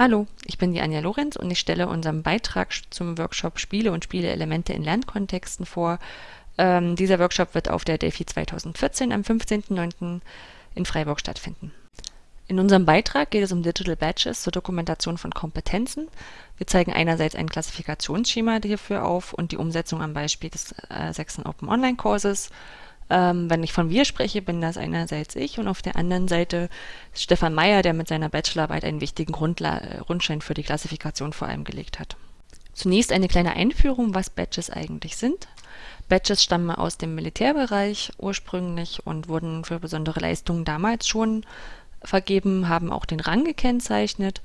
Hallo, ich bin die Anja Lorenz und ich stelle unseren Beitrag zum Workshop Spiele und Spieleelemente in Lernkontexten vor. Ähm, dieser Workshop wird auf der Delphi 2014 am 15.09. in Freiburg stattfinden. In unserem Beitrag geht es um Digital Badges zur Dokumentation von Kompetenzen. Wir zeigen einerseits ein Klassifikationsschema hierfür auf und die Umsetzung am Beispiel des äh, sechsten Open Online Kurses ähm, wenn ich von wir spreche, bin das einerseits ich und auf der anderen Seite Stefan Meyer, der mit seiner Bachelorarbeit einen wichtigen Grundla äh, Grundstein für die Klassifikation vor allem gelegt hat. Zunächst eine kleine Einführung, was Badges eigentlich sind. Badges stammen aus dem Militärbereich ursprünglich und wurden für besondere Leistungen damals schon vergeben, haben auch den Rang gekennzeichnet.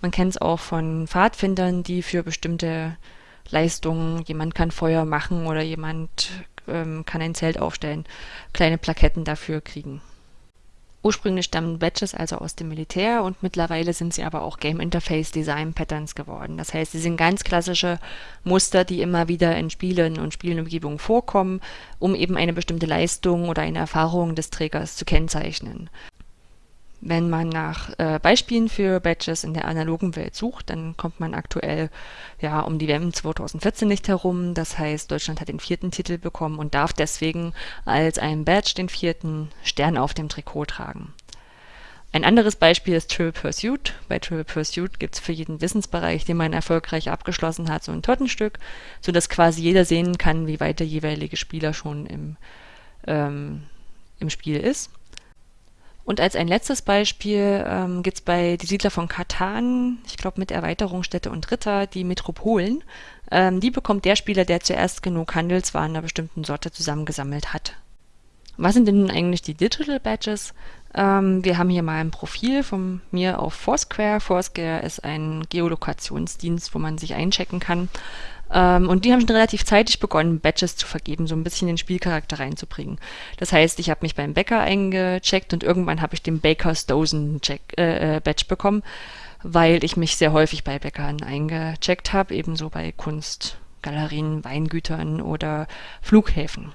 Man kennt es auch von Pfadfindern, die für bestimmte Leistungen, jemand kann Feuer machen oder jemand ähm, kann ein Zelt aufstellen, kleine Plaketten dafür kriegen. Ursprünglich stammen Badges also aus dem Militär und mittlerweile sind sie aber auch Game Interface Design Patterns geworden. Das heißt, sie sind ganz klassische Muster, die immer wieder in Spielen und Spielenumgebungen vorkommen, um eben eine bestimmte Leistung oder eine Erfahrung des Trägers zu kennzeichnen. Wenn man nach äh, Beispielen für Badges in der analogen Welt sucht, dann kommt man aktuell ja um die WM 2014 nicht herum. Das heißt, Deutschland hat den vierten Titel bekommen und darf deswegen als ein Badge den vierten Stern auf dem Trikot tragen. Ein anderes Beispiel ist Triple Pursuit. Bei Triple Pursuit gibt es für jeden Wissensbereich, den man erfolgreich abgeschlossen hat, so ein Tortenstück, sodass quasi jeder sehen kann, wie weit der jeweilige Spieler schon im, ähm, im Spiel ist. Und als ein letztes Beispiel ähm, gibt es bei Die Siedler von Katan, ich glaube mit Erweiterungsstätte und Ritter, die Metropolen. Ähm, die bekommt der Spieler, der zuerst genug Handelswaren einer bestimmten Sorte zusammengesammelt hat. Was sind denn nun eigentlich die Digital Badges? Ähm, wir haben hier mal ein Profil von mir auf Foursquare. Foursquare ist ein Geolokationsdienst, wo man sich einchecken kann. Ähm, und die haben schon relativ zeitig begonnen, Badges zu vergeben, so ein bisschen den Spielcharakter reinzubringen. Das heißt, ich habe mich beim Bäcker eingecheckt und irgendwann habe ich den Baker's Dozen Check, äh, äh, Badge bekommen, weil ich mich sehr häufig bei Bäckern eingecheckt habe, ebenso bei Kunstgalerien, Weingütern oder Flughäfen.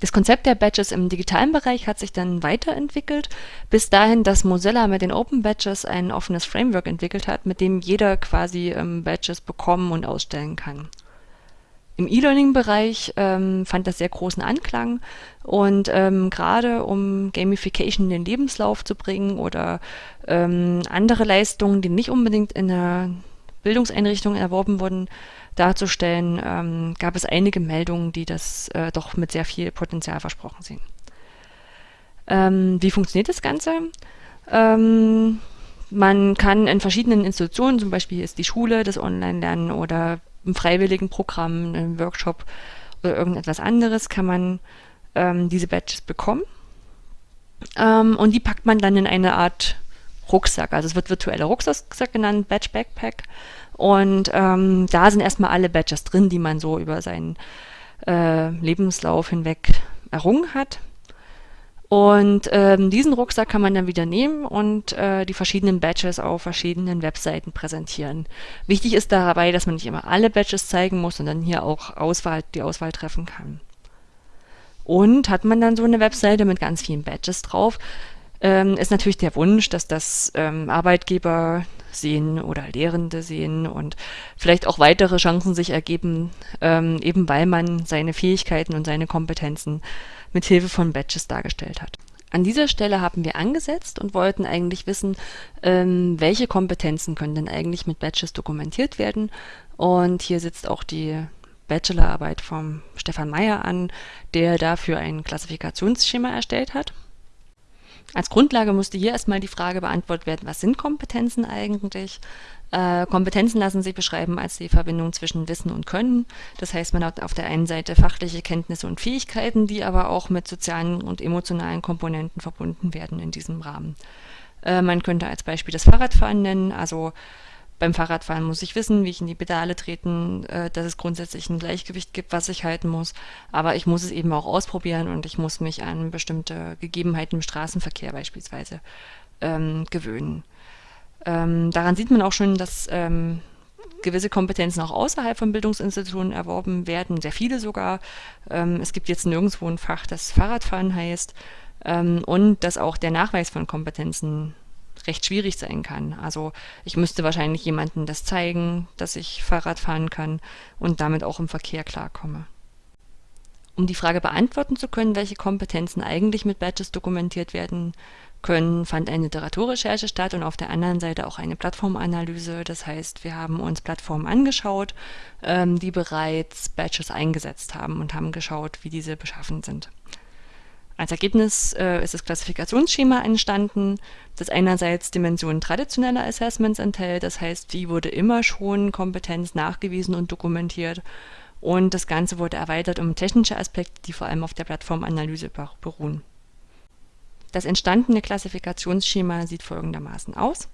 Das Konzept der Badges im digitalen Bereich hat sich dann weiterentwickelt, bis dahin, dass Mozilla mit den Open Badges ein offenes Framework entwickelt hat, mit dem jeder quasi ähm, Badges bekommen und ausstellen kann. Im E-Learning-Bereich ähm, fand das sehr großen Anklang und ähm, gerade um Gamification in den Lebenslauf zu bringen oder ähm, andere Leistungen, die nicht unbedingt in der Bildungseinrichtung erworben wurden, darzustellen, ähm, gab es einige Meldungen, die das äh, doch mit sehr viel Potenzial versprochen sehen. Ähm, wie funktioniert das Ganze? Ähm, man kann in verschiedenen Institutionen, zum Beispiel ist die Schule, das Online-Lernen oder im freiwilligen Programm, im Workshop oder irgendetwas anderes, kann man ähm, diese Badges bekommen. Ähm, und die packt man dann in eine Art Rucksack. Also es wird virtueller Rucksack genannt, Badge Backpack. Und ähm, da sind erstmal alle Badges drin, die man so über seinen äh, Lebenslauf hinweg errungen hat. Und ähm, diesen Rucksack kann man dann wieder nehmen und äh, die verschiedenen Badges auf verschiedenen Webseiten präsentieren. Wichtig ist dabei, dass man nicht immer alle Badges zeigen muss, sondern hier auch Auswahl, die Auswahl treffen kann. Und hat man dann so eine Webseite mit ganz vielen Badges drauf, ähm, ist natürlich der Wunsch, dass das ähm, Arbeitgeber sehen oder Lehrende sehen und vielleicht auch weitere Chancen sich ergeben, ähm, eben weil man seine Fähigkeiten und seine Kompetenzen mit Hilfe von Badges dargestellt hat. An dieser Stelle haben wir angesetzt und wollten eigentlich wissen, ähm, welche Kompetenzen können denn eigentlich mit Badges dokumentiert werden. Und hier sitzt auch die Bachelorarbeit vom Stefan Meyer an, der dafür ein Klassifikationsschema erstellt hat. Als Grundlage musste hier erstmal die Frage beantwortet werden, was sind Kompetenzen eigentlich? Äh, Kompetenzen lassen sich beschreiben als die Verbindung zwischen Wissen und Können. Das heißt, man hat auf der einen Seite fachliche Kenntnisse und Fähigkeiten, die aber auch mit sozialen und emotionalen Komponenten verbunden werden in diesem Rahmen. Äh, man könnte als Beispiel das Fahrradfahren nennen, also beim Fahrradfahren muss ich wissen, wie ich in die Pedale treten, äh, dass es grundsätzlich ein Gleichgewicht gibt, was ich halten muss. Aber ich muss es eben auch ausprobieren und ich muss mich an bestimmte Gegebenheiten im Straßenverkehr beispielsweise ähm, gewöhnen. Ähm, daran sieht man auch schon, dass ähm, gewisse Kompetenzen auch außerhalb von Bildungsinstitutionen erworben werden, sehr viele sogar. Ähm, es gibt jetzt nirgendwo ein Fach, das Fahrradfahren heißt ähm, und dass auch der Nachweis von Kompetenzen recht schwierig sein kann. Also ich müsste wahrscheinlich jemandem das zeigen, dass ich Fahrrad fahren kann und damit auch im Verkehr klarkomme. Um die Frage beantworten zu können, welche Kompetenzen eigentlich mit Badges dokumentiert werden können, fand eine Literaturrecherche statt und auf der anderen Seite auch eine Plattformanalyse. Das heißt, wir haben uns Plattformen angeschaut, ähm, die bereits Badges eingesetzt haben und haben geschaut, wie diese beschaffen sind. Als Ergebnis äh, ist das Klassifikationsschema entstanden, das einerseits Dimensionen traditioneller Assessments enthält, das heißt, wie wurde immer schon Kompetenz nachgewiesen und dokumentiert und das Ganze wurde erweitert um technische Aspekte, die vor allem auf der Plattformanalyse beruhen. Das entstandene Klassifikationsschema sieht folgendermaßen aus.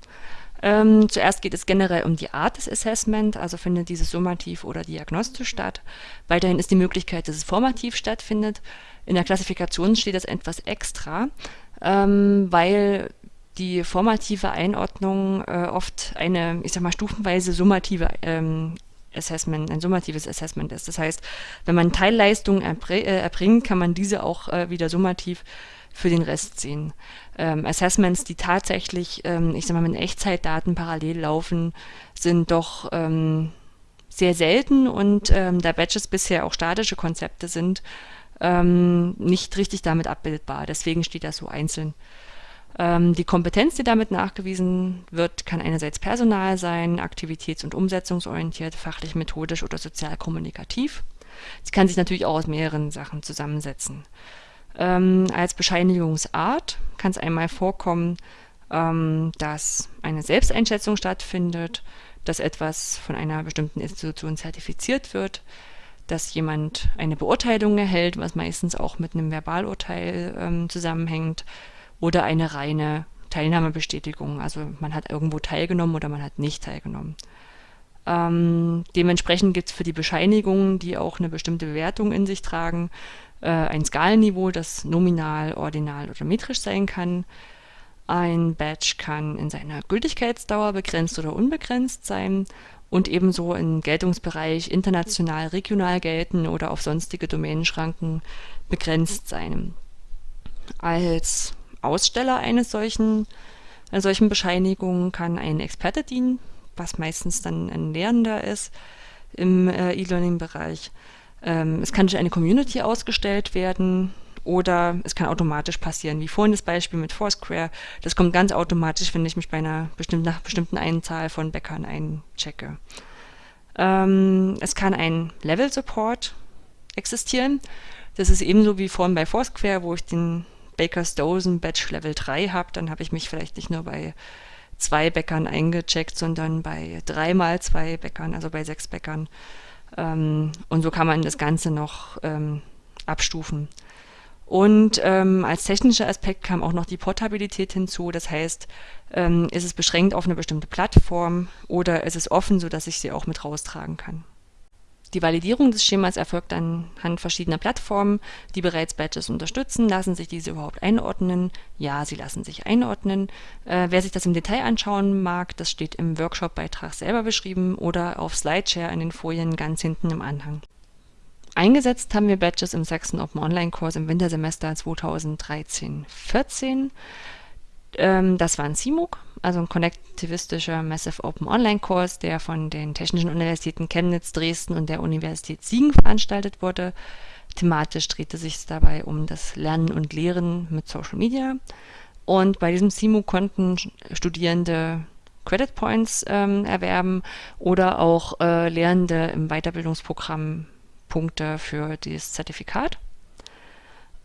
Ähm, zuerst geht es generell um die Art des Assessment, also findet dieses summativ oder diagnostisch statt. Weiterhin ist die Möglichkeit, dass es formativ stattfindet. In der Klassifikation steht das etwas extra, ähm, weil die formative Einordnung äh, oft eine, ich sag mal, stufenweise summative ähm, Assessment, ein summatives Assessment ist. Das heißt, wenn man Teilleistungen äh, erbringt, kann man diese auch äh, wieder summativ für den Rest sehen. Ähm, Assessments, die tatsächlich, ähm, ich sag mal, mit Echtzeitdaten parallel laufen, sind doch ähm, sehr selten und ähm, da Badges bisher auch statische Konzepte sind, ähm, nicht richtig damit abbildbar. Deswegen steht das so einzeln. Ähm, die Kompetenz, die damit nachgewiesen wird, kann einerseits personal sein, aktivitäts- und umsetzungsorientiert, fachlich, methodisch oder sozial kommunikativ. Sie kann sich natürlich auch aus mehreren Sachen zusammensetzen. Ähm, als Bescheinigungsart kann es einmal vorkommen, ähm, dass eine Selbsteinschätzung stattfindet, dass etwas von einer bestimmten Institution zertifiziert wird, dass jemand eine Beurteilung erhält, was meistens auch mit einem Verbalurteil ähm, zusammenhängt, oder eine reine Teilnahmebestätigung. Also man hat irgendwo teilgenommen oder man hat nicht teilgenommen. Ähm, dementsprechend gibt es für die Bescheinigungen, die auch eine bestimmte Bewertung in sich tragen, äh, ein Skalenniveau, das nominal, ordinal oder metrisch sein kann. Ein Badge kann in seiner Gültigkeitsdauer begrenzt oder unbegrenzt sein und ebenso im Geltungsbereich international, regional gelten oder auf sonstige Domänenschranken begrenzt sein. Als Aussteller eines solchen, einer solchen Bescheinigung kann ein Experte dienen, was meistens dann ein Lehrender ist im äh, E-Learning-Bereich. Ähm, es kann durch eine Community ausgestellt werden oder es kann automatisch passieren, wie vorhin das Beispiel mit Foursquare. Das kommt ganz automatisch, wenn ich mich bei einer bestimmten, nach bestimmten Einzahl von Bäckern einchecke. Ähm, es kann ein Level-Support existieren. Das ist ebenso wie vorhin bei Foursquare, wo ich den Baker's Dozen Batch Level 3 habe, dann habe ich mich vielleicht nicht nur bei zwei Bäckern eingecheckt, sondern bei dreimal zwei Bäckern, also bei sechs Bäckern. Ähm, und so kann man das Ganze noch ähm, abstufen. Und ähm, als technischer Aspekt kam auch noch die Portabilität hinzu. Das heißt, ähm, ist es beschränkt auf eine bestimmte Plattform oder ist es offen, sodass ich sie auch mit raustragen kann. Die Validierung des Schemas erfolgt anhand verschiedener Plattformen, die bereits Badges unterstützen. Lassen sich diese überhaupt einordnen? Ja, sie lassen sich einordnen. Äh, wer sich das im Detail anschauen mag, das steht im Workshop-Beitrag selber beschrieben oder auf Slideshare in den Folien ganz hinten im Anhang. Eingesetzt haben wir Badges im Sachsen Open Online Kurs im Wintersemester 2013-14. Ähm, das war ein CMOOC, also ein konnektivistischer Massive Open Online Kurs, der von den Technischen Universitäten Chemnitz, Dresden und der Universität Siegen veranstaltet wurde. Thematisch drehte sich dabei um das Lernen und Lehren mit Social Media. Und bei diesem CMOOC konnten Studierende Credit Points ähm, erwerben oder auch äh, Lehrende im Weiterbildungsprogramm Punkte für das Zertifikat.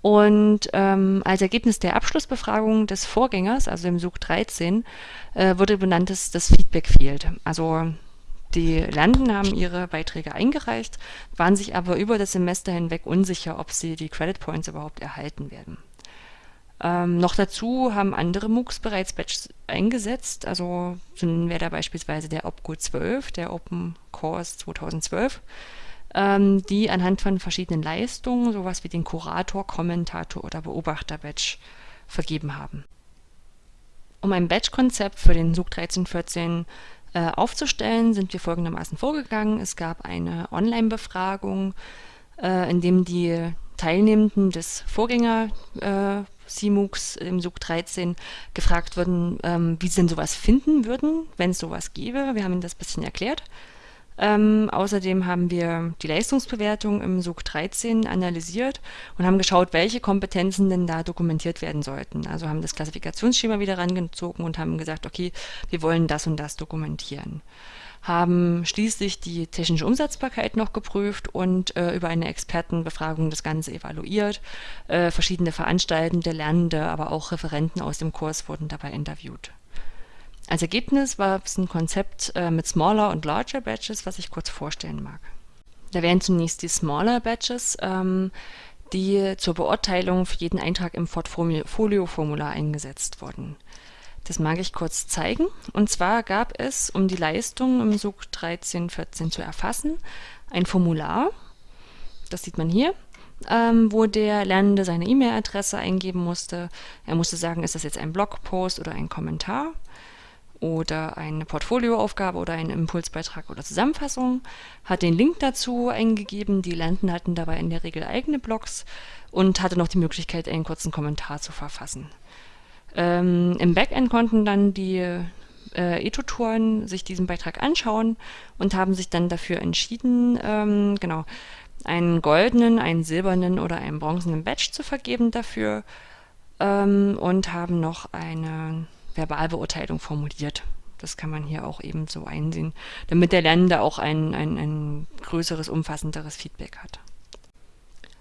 Und ähm, als Ergebnis der Abschlussbefragung des Vorgängers, also dem SUG 13, äh, wurde benannt das, das Feedback Field. Also die Lernenden haben ihre Beiträge eingereicht, waren sich aber über das Semester hinweg unsicher, ob sie die Credit Points überhaupt erhalten werden. Ähm, noch dazu haben andere MOOCs bereits Badges eingesetzt, also so wäre da beispielsweise der OPCO 12, der Open Course 2012, ähm, die anhand von verschiedenen Leistungen, sowas wie den Kurator, Kommentator oder Beobachter-Badge vergeben haben. Um ein Badge-Konzept für den SUG 1314 äh, aufzustellen, sind wir folgendermaßen vorgegangen. Es gab eine Online-Befragung, äh, in dem die Teilnehmenden des Vorgängersystems CMOOCs im SUG 13 gefragt wurden, ähm, wie sie denn sowas finden würden, wenn es sowas gäbe. Wir haben ihnen das ein bisschen erklärt. Ähm, außerdem haben wir die Leistungsbewertung im SUG 13 analysiert und haben geschaut, welche Kompetenzen denn da dokumentiert werden sollten. Also haben das Klassifikationsschema wieder rangezogen und haben gesagt, okay, wir wollen das und das dokumentieren haben schließlich die technische Umsetzbarkeit noch geprüft und äh, über eine Expertenbefragung das Ganze evaluiert. Äh, verschiedene Veranstaltende, Lernende, aber auch Referenten aus dem Kurs wurden dabei interviewt. Als Ergebnis war es ein Konzept äh, mit Smaller und Larger Batches, was ich kurz vorstellen mag. Da wären zunächst die Smaller Batches, ähm, die zur Beurteilung für jeden Eintrag im Portfolio-Formular eingesetzt wurden. Das mag ich kurz zeigen. Und zwar gab es, um die Leistung im SUG 1314 zu erfassen, ein Formular, das sieht man hier, ähm, wo der Lernende seine E-Mail-Adresse eingeben musste. Er musste sagen, ist das jetzt ein Blogpost oder ein Kommentar oder eine Portfolioaufgabe oder ein Impulsbeitrag oder Zusammenfassung, hat den Link dazu eingegeben. Die Lernenden hatten dabei in der Regel eigene Blogs und hatte noch die Möglichkeit, einen kurzen Kommentar zu verfassen. Ähm, Im Backend konnten dann die äh, E-Tutoren sich diesen Beitrag anschauen und haben sich dann dafür entschieden, ähm, genau, einen goldenen, einen silbernen oder einen bronzenen Badge zu vergeben dafür ähm, und haben noch eine Verbalbeurteilung formuliert. Das kann man hier auch eben so einsehen, damit der Lernende auch ein, ein, ein größeres, umfassenderes Feedback hat.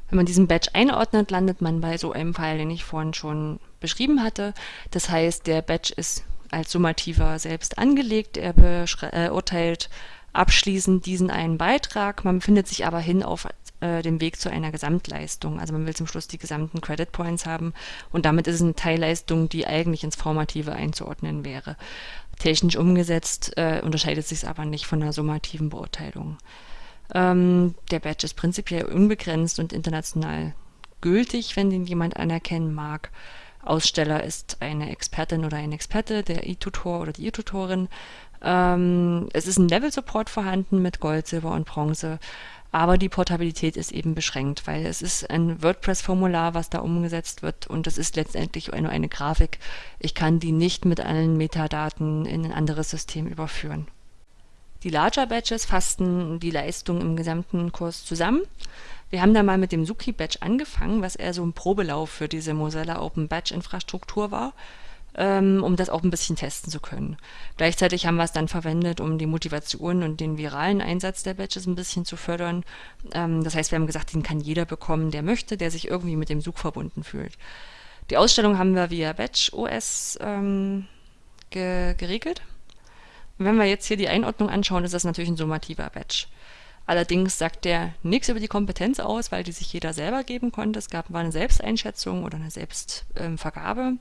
Wenn man diesen Badge einordnet, landet man bei so einem Fall, den ich vorhin schon beschrieben hatte. Das heißt, der Badge ist als summativer selbst angelegt. Er beurteilt äh, abschließend diesen einen Beitrag. Man befindet sich aber hin auf äh, dem Weg zu einer Gesamtleistung. Also man will zum Schluss die gesamten Credit Points haben und damit ist es eine Teilleistung, die eigentlich ins Formative einzuordnen wäre. Technisch umgesetzt äh, unterscheidet sich es aber nicht von einer summativen Beurteilung. Ähm, der Badge ist prinzipiell unbegrenzt und international gültig, wenn den jemand anerkennen mag. Aussteller ist eine Expertin oder ein Experte, der E-Tutor oder die E-Tutorin. Ähm, es ist ein Level-Support vorhanden mit Gold, Silber und Bronze, aber die Portabilität ist eben beschränkt, weil es ist ein WordPress-Formular, was da umgesetzt wird und es ist letztendlich nur eine Grafik. Ich kann die nicht mit allen Metadaten in ein anderes System überführen. Die Larger Badges fassten die Leistung im gesamten Kurs zusammen. Wir haben da mal mit dem Suki Badge angefangen, was eher so ein Probelauf für diese Mozilla Open Badge Infrastruktur war, ähm, um das auch ein bisschen testen zu können. Gleichzeitig haben wir es dann verwendet, um die Motivation und den viralen Einsatz der Badges ein bisschen zu fördern. Ähm, das heißt, wir haben gesagt, den kann jeder bekommen, der möchte, der sich irgendwie mit dem Such verbunden fühlt. Die Ausstellung haben wir via Badge OS ähm, ge geregelt. Wenn wir jetzt hier die Einordnung anschauen, ist das natürlich ein summativer Badge. Allerdings sagt der nichts über die Kompetenz aus, weil die sich jeder selber geben konnte. Es gab war eine Selbsteinschätzung oder eine Selbstvergabe. Ähm,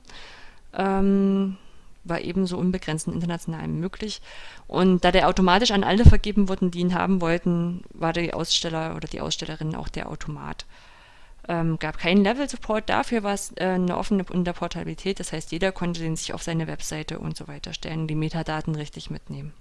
war ebenso unbegrenzt international möglich. Und da der automatisch an alle vergeben wurden, die ihn haben wollten, war der Aussteller oder die Ausstellerin auch der Automat. Ähm, gab keinen Level-Support, dafür war es äh, eine offene Unterportabilität, das heißt, jeder konnte den sich auf seine Webseite und so weiter stellen, die Metadaten richtig mitnehmen.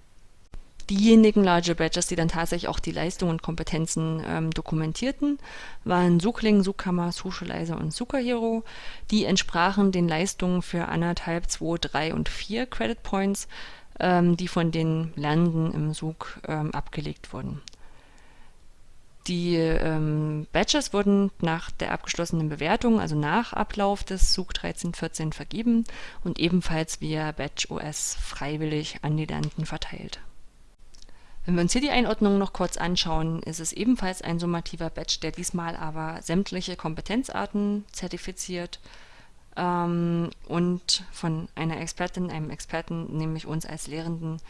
Diejenigen Larger Badges, die dann tatsächlich auch die Leistungen und Kompetenzen ähm, dokumentierten, waren Suchling, Suchkammer, Socializer und Superhero. Die entsprachen den Leistungen für anderthalb, zwei, drei und vier Credit Points, ähm, die von den Lernenden im Such ähm, abgelegt wurden. Die ähm, Badges wurden nach der abgeschlossenen Bewertung, also nach Ablauf des SUG 1314 vergeben und ebenfalls via Badge OS freiwillig an die Lernenden verteilt. Wenn wir uns hier die Einordnung noch kurz anschauen, ist es ebenfalls ein summativer Badge, der diesmal aber sämtliche Kompetenzarten zertifiziert ähm, und von einer Expertin, einem Experten, nämlich uns als Lehrenden,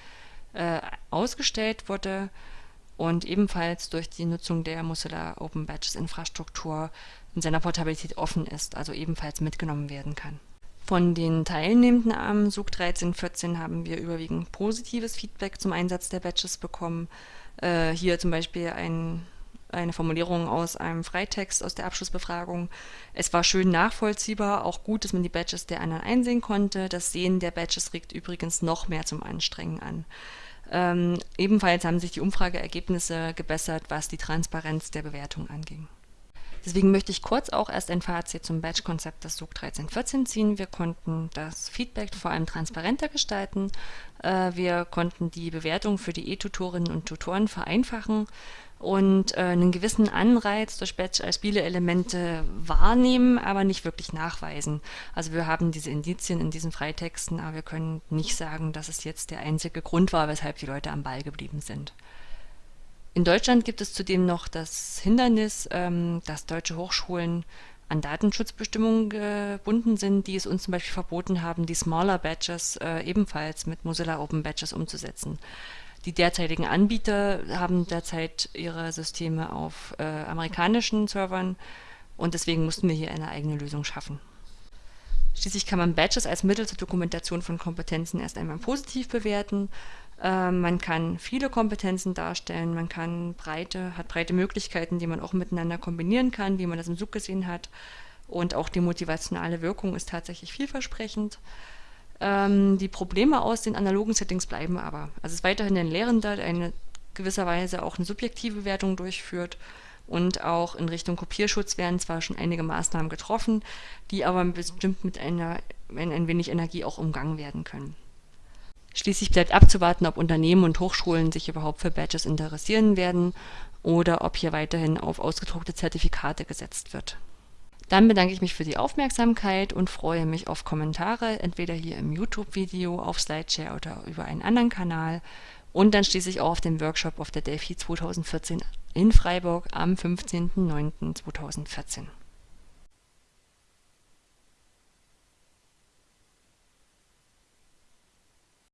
äh, ausgestellt wurde und ebenfalls durch die Nutzung der Mozilla Open Badges Infrastruktur in seiner Portabilität offen ist, also ebenfalls mitgenommen werden kann. Von den Teilnehmenden am SUG 1314 haben wir überwiegend positives Feedback zum Einsatz der Badges bekommen. Äh, hier zum Beispiel ein, eine Formulierung aus einem Freitext aus der Abschlussbefragung. Es war schön nachvollziehbar, auch gut, dass man die Badges der anderen einsehen konnte. Das Sehen der Badges regt übrigens noch mehr zum Anstrengen an. Ähm, ebenfalls haben sich die Umfrageergebnisse gebessert, was die Transparenz der Bewertung anging. Deswegen möchte ich kurz auch erst ein Fazit zum Badge-Konzept des SUG 1314 ziehen. Wir konnten das Feedback vor allem transparenter gestalten. Äh, wir konnten die Bewertung für die E-Tutorinnen und Tutoren vereinfachen und äh, einen gewissen Anreiz durch Badge als Spieleelemente wahrnehmen, aber nicht wirklich nachweisen. Also wir haben diese Indizien in diesen Freitexten, aber wir können nicht sagen, dass es jetzt der einzige Grund war, weshalb die Leute am Ball geblieben sind. In Deutschland gibt es zudem noch das Hindernis, ähm, dass deutsche Hochschulen an Datenschutzbestimmungen gebunden sind, die es uns zum Beispiel verboten haben, die Smaller Badges äh, ebenfalls mit Mozilla Open Badges umzusetzen. Die derzeitigen Anbieter haben derzeit ihre Systeme auf äh, amerikanischen Servern und deswegen mussten wir hier eine eigene Lösung schaffen. Schließlich kann man Badges als Mittel zur Dokumentation von Kompetenzen erst einmal positiv bewerten. Äh, man kann viele Kompetenzen darstellen, man kann breite, hat breite Möglichkeiten, die man auch miteinander kombinieren kann, wie man das im Zug gesehen hat. Und auch die motivationale Wirkung ist tatsächlich vielversprechend. Ähm, die Probleme aus den analogen Settings bleiben aber. Also es ist weiterhin ein Lehrender, der eine gewisserweise auch eine subjektive Wertung durchführt und auch in Richtung Kopierschutz werden zwar schon einige Maßnahmen getroffen, die aber bestimmt mit einer ein, ein wenig Energie auch umgangen werden können. Schließlich bleibt abzuwarten, ob Unternehmen und Hochschulen sich überhaupt für Badges interessieren werden oder ob hier weiterhin auf ausgedruckte Zertifikate gesetzt wird. Dann bedanke ich mich für die Aufmerksamkeit und freue mich auf Kommentare, entweder hier im YouTube-Video, auf Slideshare oder über einen anderen Kanal. Und dann schließlich auch auf den Workshop auf der Delphi 2014 in Freiburg am 15.09.2014.